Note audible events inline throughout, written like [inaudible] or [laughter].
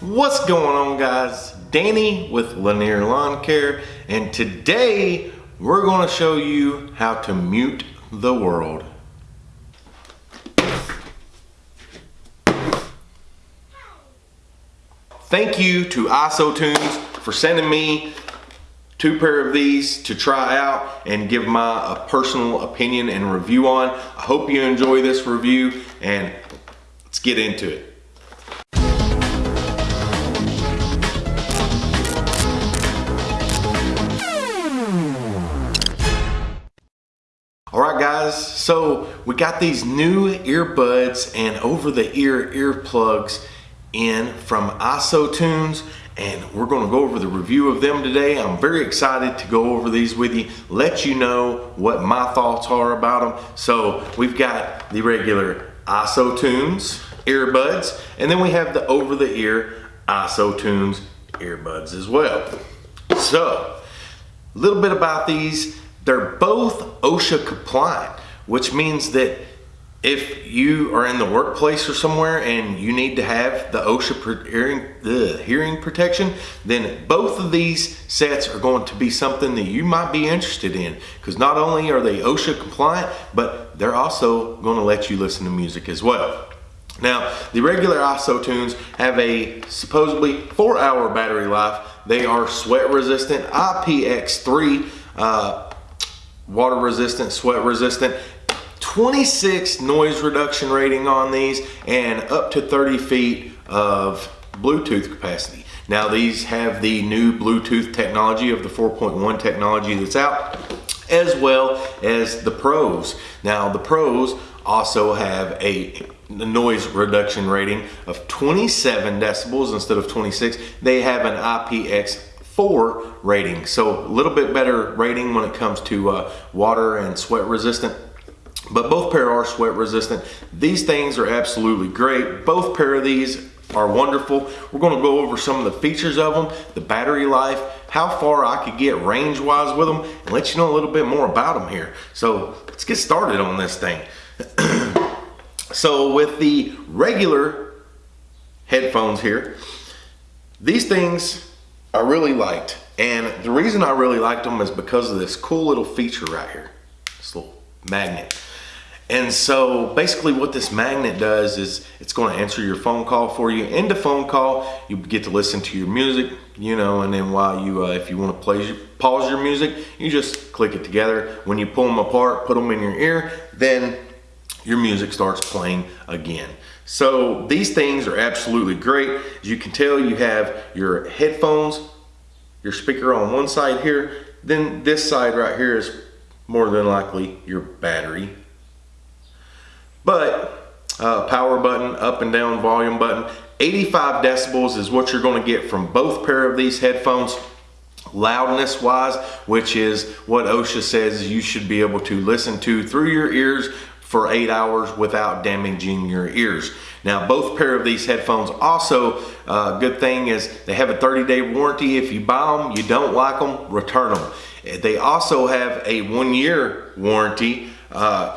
What's going on guys? Danny with Lanier Lawn Care and today we're going to show you how to mute the world. Thank you to IsoTunes for sending me two pair of these to try out and give my uh, personal opinion and review on. I hope you enjoy this review and let's get into it. So we got these new earbuds and over-the-ear earplugs in from IsoTunes and we're going to go over the review of them today. I'm very excited to go over these with you, let you know what my thoughts are about them. So we've got the regular IsoTunes earbuds and then we have the over-the-ear IsoTunes earbuds as well. So, a little bit about these they're both OSHA compliant, which means that if you are in the workplace or somewhere and you need to have the OSHA hearing, the hearing protection, then both of these sets are going to be something that you might be interested in because not only are they OSHA compliant, but they're also going to let you listen to music as well. Now, the regular IsoTunes have a supposedly four hour battery life. They are sweat resistant, IPX3, uh, water resistant, sweat resistant. 26 noise reduction rating on these and up to 30 feet of Bluetooth capacity. Now these have the new Bluetooth technology of the 4.1 technology that's out as well as the pros. Now the pros also have a noise reduction rating of 27 decibels instead of 26. They have an IPX four rating. So a little bit better rating when it comes to uh, water and sweat resistant. But both pair are sweat resistant. These things are absolutely great. Both pair of these are wonderful. We're gonna go over some of the features of them, the battery life, how far I could get range-wise with them, and let you know a little bit more about them here. So let's get started on this thing. [clears throat] so with the regular headphones here, these things I really liked. And the reason I really liked them is because of this cool little feature right here, this little magnet. And so basically what this magnet does is it's going to answer your phone call for you. End the phone call, you get to listen to your music, you know, and then while you, uh, if you want to play, pause your music, you just click it together. When you pull them apart, put them in your ear, then your music starts playing again. So these things are absolutely great. As you can tell, you have your headphones, your speaker on one side here, then this side right here is more than likely your battery. But uh, power button, up and down volume button, 85 decibels is what you're gonna get from both pair of these headphones loudness wise, which is what OSHA says you should be able to listen to through your ears for eight hours without damaging your ears. Now both pair of these headphones also, uh, good thing is they have a 30 day warranty. If you buy them, you don't like them, return them. They also have a one year warranty uh,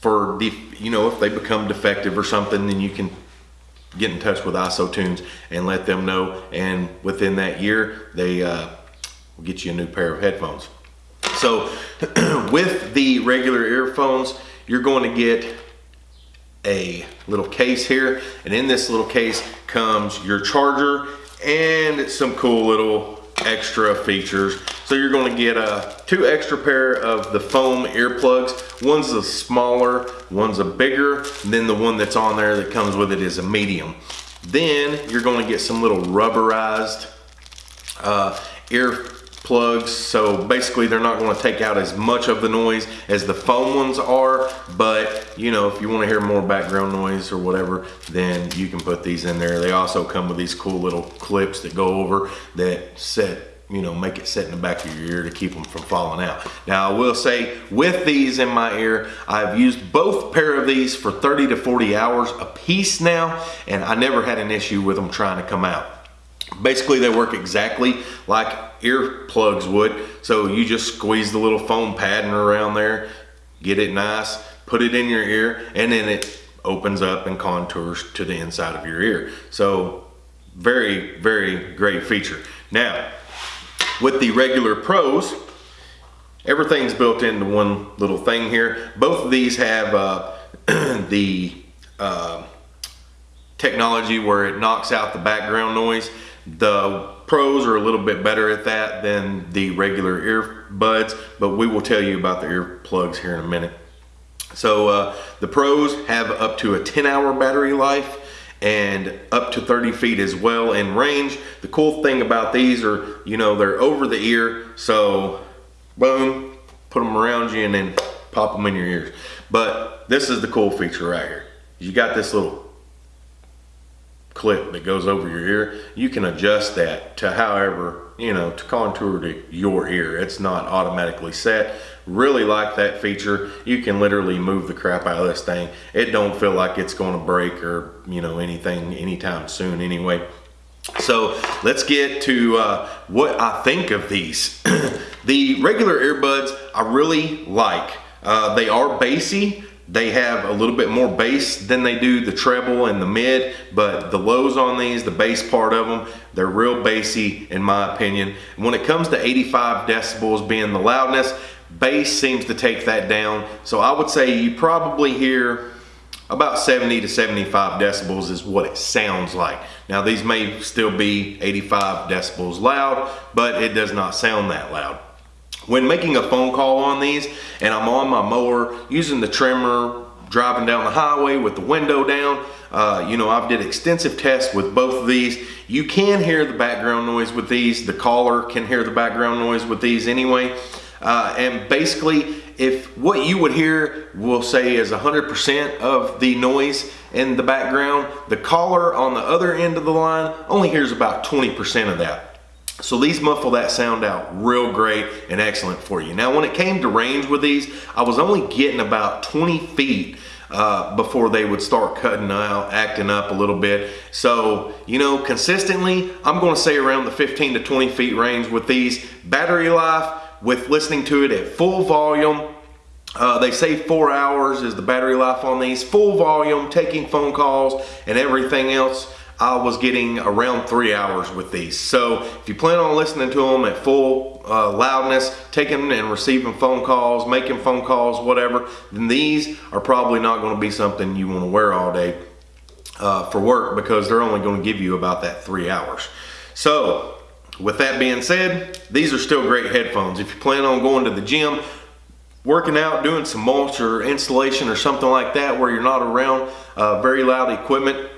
for, the, you know, if they become defective or something, then you can get in touch with IsoTunes and let them know. And within that year, they uh, will get you a new pair of headphones. So [clears throat] with the regular earphones, you're going to get a little case here and in this little case comes your charger and some cool little extra features. So you're going to get a two extra pair of the foam earplugs. One's a smaller one's a bigger then the one that's on there that comes with it is a medium. Then you're going to get some little rubberized uh, ear plugs so basically they're not going to take out as much of the noise as the foam ones are but you know if you want to hear more background noise or whatever then you can put these in there. They also come with these cool little clips that go over that set you know make it sit in the back of your ear to keep them from falling out. Now I will say with these in my ear I've used both pair of these for 30 to 40 hours a piece now and I never had an issue with them trying to come out basically they work exactly like earplugs would. So you just squeeze the little foam padding around there, get it nice, put it in your ear, and then it opens up and contours to the inside of your ear. So very, very great feature. Now, with the regular pros, everything's built into one little thing here. Both of these have uh, [clears throat] the uh, technology where it knocks out the background noise. The pros are a little bit better at that than the regular earbuds, but we will tell you about the earplugs here in a minute. So uh, the pros have up to a 10 hour battery life and up to 30 feet as well in range. The cool thing about these are, you know, they're over the ear. So boom, put them around you and then pop them in your ears. But this is the cool feature right here. You got this little clip that goes over your ear. You can adjust that to however, you know, to contour to your ear. It's not automatically set. Really like that feature. You can literally move the crap out of this thing. It don't feel like it's going to break or, you know, anything anytime soon anyway. So let's get to uh, what I think of these. [clears throat] the regular earbuds I really like. Uh, they are bassy. They have a little bit more bass than they do the treble and the mid, but the lows on these, the bass part of them, they're real bassy in my opinion. When it comes to 85 decibels being the loudness, bass seems to take that down. So I would say you probably hear about 70 to 75 decibels is what it sounds like. Now these may still be 85 decibels loud, but it does not sound that loud. When making a phone call on these and I'm on my mower using the trimmer, driving down the highway with the window down, uh, you know, I've did extensive tests with both of these. You can hear the background noise with these. The caller can hear the background noise with these anyway. Uh, and basically, if what you would hear, we'll say is 100% of the noise in the background, the caller on the other end of the line only hears about 20% of that. So these muffle that sound out real great and excellent for you. Now when it came to range with these, I was only getting about 20 feet uh, before they would start cutting out, acting up a little bit. So, you know, consistently, I'm gonna say around the 15 to 20 feet range with these. Battery life, with listening to it at full volume, uh, they say four hours is the battery life on these. Full volume, taking phone calls and everything else. I was getting around three hours with these. So if you plan on listening to them at full uh, loudness, taking and receiving phone calls, making phone calls, whatever, then these are probably not gonna be something you wanna wear all day uh, for work because they're only gonna give you about that three hours. So with that being said, these are still great headphones. If you plan on going to the gym, working out, doing some mulch or installation or something like that where you're not around uh, very loud equipment,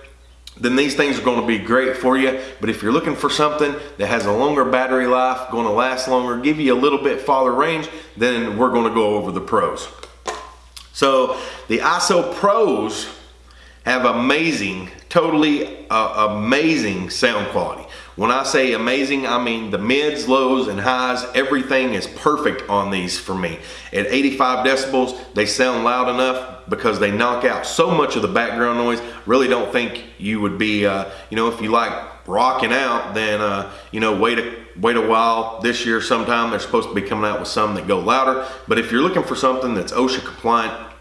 then these things are going to be great for you. But if you're looking for something that has a longer battery life, going to last longer, give you a little bit farther range, then we're going to go over the pros. So the ISO Pros have amazing, totally uh, amazing sound quality. When I say amazing, I mean the mids, lows, and highs, everything is perfect on these for me. At 85 decibels, they sound loud enough because they knock out so much of the background noise. Really don't think you would be, uh, you know, if you like rocking out, then, uh, you know, wait a, wait a while. This year sometime, they're supposed to be coming out with some that go louder. But if you're looking for something that's OSHA compliant,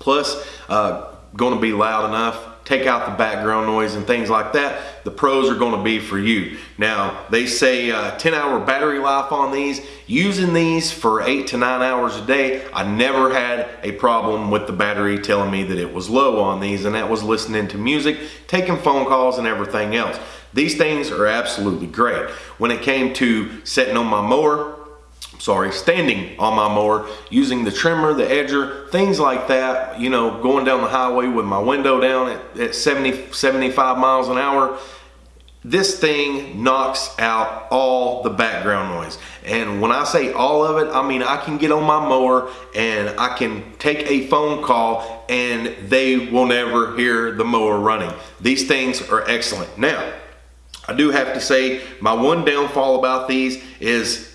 plus uh, going to be loud enough, take out the background noise and things like that, the pros are gonna be for you. Now, they say uh, 10 hour battery life on these. Using these for eight to nine hours a day, I never had a problem with the battery telling me that it was low on these, and that was listening to music, taking phone calls, and everything else. These things are absolutely great. When it came to setting on my mower, sorry, standing on my mower, using the trimmer, the edger, things like that, you know, going down the highway with my window down at, at 70, 75 miles an hour, this thing knocks out all the background noise. And when I say all of it, I mean I can get on my mower and I can take a phone call and they will never hear the mower running. These things are excellent. Now, I do have to say my one downfall about these is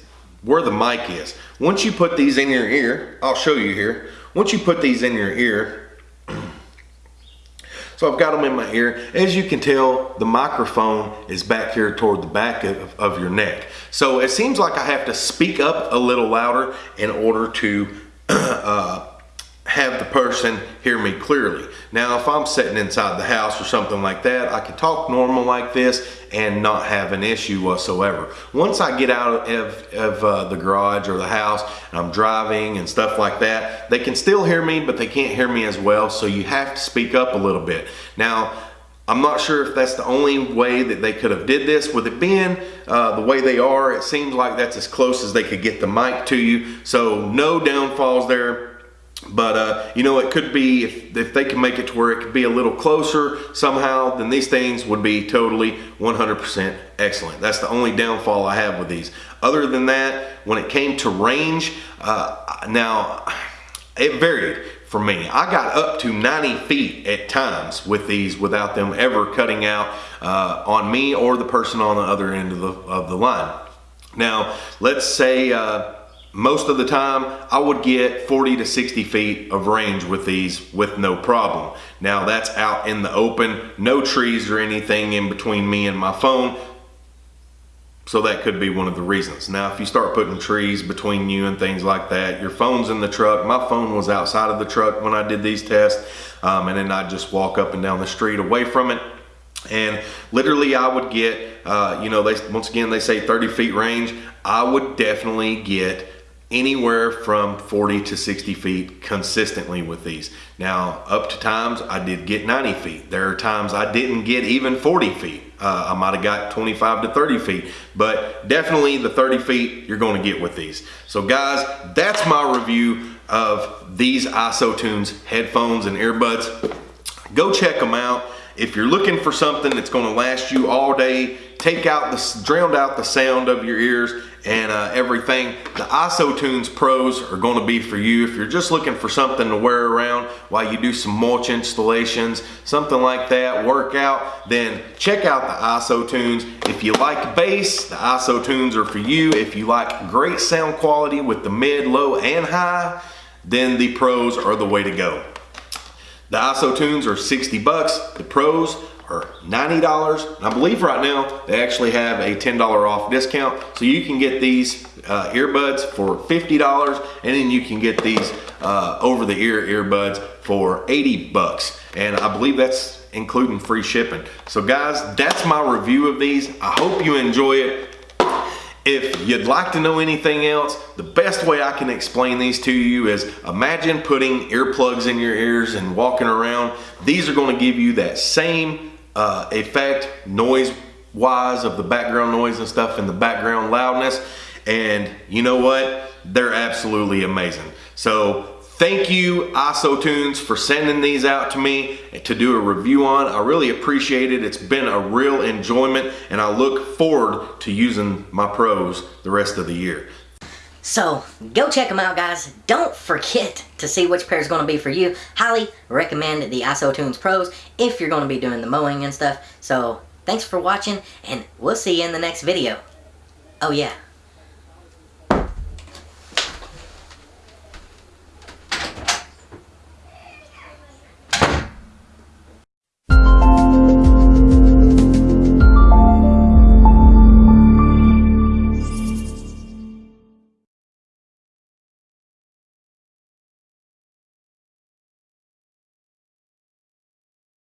where the mic is. Once you put these in your ear, I'll show you here. Once you put these in your ear, [clears throat] so I've got them in my ear. As you can tell, the microphone is back here toward the back of, of your neck. So it seems like I have to speak up a little louder in order to [clears throat] uh, have the person hear me clearly. Now, if I'm sitting inside the house or something like that, I can talk normal like this and not have an issue whatsoever. Once I get out of, of uh, the garage or the house and I'm driving and stuff like that, they can still hear me, but they can't hear me as well. So you have to speak up a little bit. Now, I'm not sure if that's the only way that they could have did this. With it being uh, the way they are, it seems like that's as close as they could get the mic to you. So no downfalls there but uh, you know, it could be if, if they can make it to where it could be a little closer somehow, then these things would be totally 100% excellent. That's the only downfall I have with these. Other than that, when it came to range, uh, now it varied for me. I got up to 90 feet at times with these without them ever cutting out uh, on me or the person on the other end of the, of the line. Now, let's say uh, most of the time I would get 40 to 60 feet of range with these with no problem. Now that's out in the open, no trees or anything in between me and my phone. So that could be one of the reasons. Now if you start putting trees between you and things like that, your phone's in the truck. My phone was outside of the truck when I did these tests um, and then I'd just walk up and down the street away from it and literally I would get, uh, you know, they once again they say 30 feet range. I would definitely get anywhere from 40 to 60 feet consistently with these. Now, up to times I did get 90 feet. There are times I didn't get even 40 feet. Uh, I might have got 25 to 30 feet, but definitely the 30 feet you're going to get with these. So guys, that's my review of these IsoTunes headphones and earbuds. Go check them out. If you're looking for something that's going to last you all day, take out the, drown out the sound of your ears and uh, everything. The IsoTunes Pros are going to be for you if you're just looking for something to wear around while you do some mulch installations, something like that, workout, then check out the IsoTunes. If you like bass, the IsoTunes are for you. If you like great sound quality with the mid, low, and high, then the Pros are the way to go. The IsoTunes are 60 bucks. The Pros are $90. And I believe right now they actually have a $10 off discount. So you can get these uh, earbuds for $50 and then you can get these uh, over the ear earbuds for 80 bucks. And I believe that's including free shipping. So guys, that's my review of these. I hope you enjoy it. If you'd like to know anything else, the best way I can explain these to you is imagine putting earplugs in your ears and walking around. These are going to give you that same uh, effect noise wise of the background noise and stuff and the background loudness. And you know what? They're absolutely amazing. So thank you isotunes for sending these out to me to do a review on. I really appreciate it. It's been a real enjoyment and i look forward to using my pros the rest of the year so go check them out guys. Don't forget to see which pair is going to be for you. Highly recommend the IsoTunes Pros if you're going to be doing the mowing and stuff. So thanks for watching and we'll see you in the next video. Oh yeah,